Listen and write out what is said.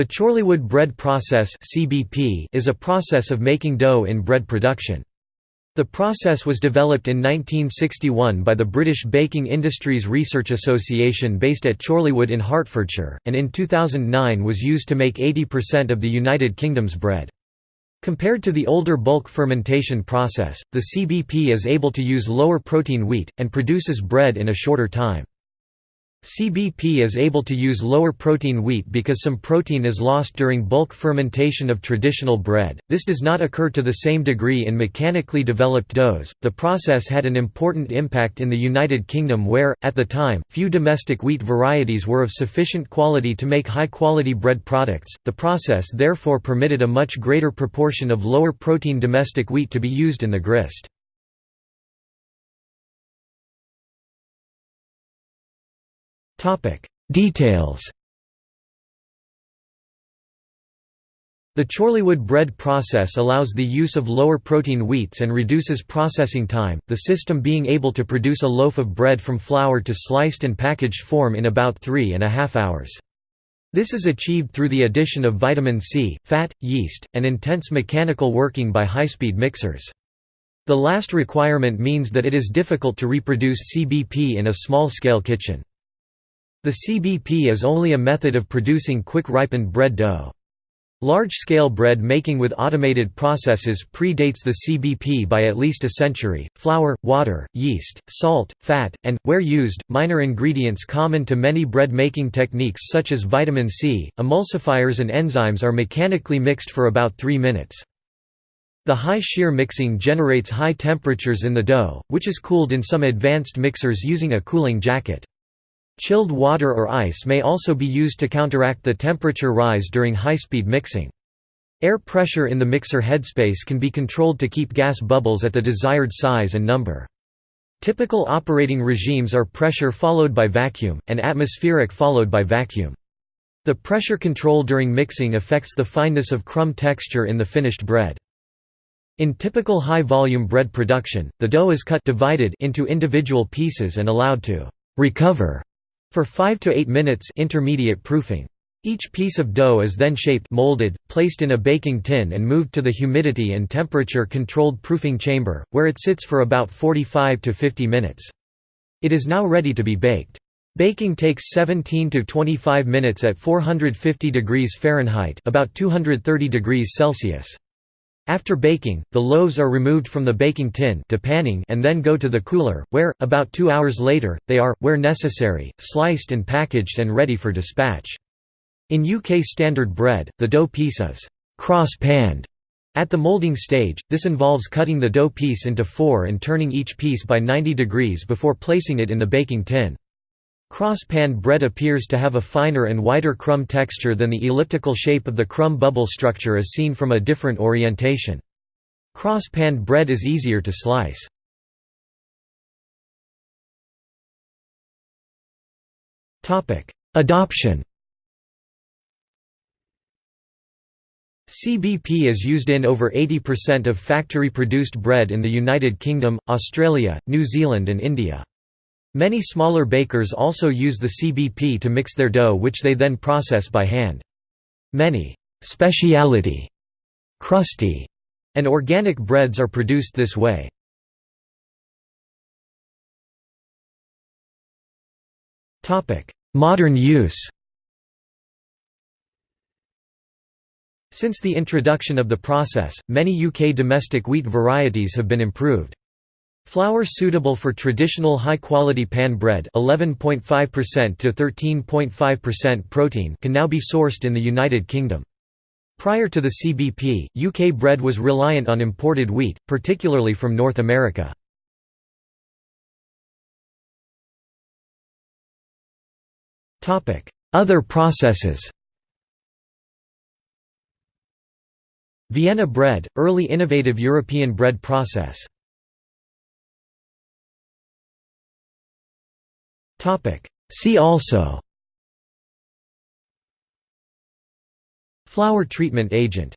The Chorleywood bread process is a process of making dough in bread production. The process was developed in 1961 by the British Baking Industries Research Association based at Chorleywood in Hertfordshire, and in 2009 was used to make 80% of the United Kingdom's bread. Compared to the older bulk fermentation process, the CBP is able to use lower protein wheat, and produces bread in a shorter time. CBP is able to use lower protein wheat because some protein is lost during bulk fermentation of traditional bread. This does not occur to the same degree in mechanically developed doughs. The process had an important impact in the United Kingdom where, at the time, few domestic wheat varieties were of sufficient quality to make high quality bread products. The process therefore permitted a much greater proportion of lower protein domestic wheat to be used in the grist. Topic: Details. The Chorleywood bread process allows the use of lower protein wheats and reduces processing time, the system being able to produce a loaf of bread from flour to sliced and packaged form in about three and a half hours. This is achieved through the addition of vitamin C, fat, yeast, and intense mechanical working by high-speed mixers. The last requirement means that it is difficult to reproduce CBP in a small-scale kitchen. The CBP is only a method of producing quick-ripened bread dough. Large-scale bread making with automated processes predates the CBP by at least a century. Flour, water, yeast, salt, fat, and, where used, minor ingredients common to many bread-making techniques such as vitamin C, emulsifiers and enzymes are mechanically mixed for about 3 minutes. The high shear mixing generates high temperatures in the dough, which is cooled in some advanced mixers using a cooling jacket. Chilled water or ice may also be used to counteract the temperature rise during high-speed mixing. Air pressure in the mixer headspace can be controlled to keep gas bubbles at the desired size and number. Typical operating regimes are pressure followed by vacuum, and atmospheric followed by vacuum. The pressure control during mixing affects the fineness of crumb texture in the finished bread. In typical high-volume bread production, the dough is cut divided into individual pieces and allowed to «recover» For 5 to 8 minutes intermediate proofing. Each piece of dough is then shaped molded, placed in a baking tin and moved to the humidity and temperature controlled proofing chamber, where it sits for about 45 to 50 minutes. It is now ready to be baked. Baking takes 17 to 25 minutes at 450 degrees Fahrenheit about 230 degrees Celsius. After baking, the loaves are removed from the baking tin and then go to the cooler, where, about two hours later, they are, where necessary, sliced and packaged and ready for dispatch. In UK standard bread, the dough piece is cross-panned. At the molding stage, this involves cutting the dough piece into four and turning each piece by 90 degrees before placing it in the baking tin. Cross-panned bread appears to have a finer and wider crumb texture than the elliptical shape of the crumb bubble structure as seen from a different orientation. Cross-panned bread is easier to slice. Adoption CBP is used in over 80% of factory-produced bread in the United Kingdom, Australia, New Zealand and India. Many smaller bakers also use the CBP to mix their dough which they then process by hand. Many «speciality», crusty, and organic breads are produced this way. Modern use Since the introduction of the process, many UK domestic wheat varieties have been improved. Flour suitable for traditional high-quality pan bread 11.5% to 13.5% protein can now be sourced in the United Kingdom. Prior to the CBP, UK bread was reliant on imported wheat, particularly from North America. Other processes Vienna bread, early innovative European bread process Topic. See also Flour treatment agent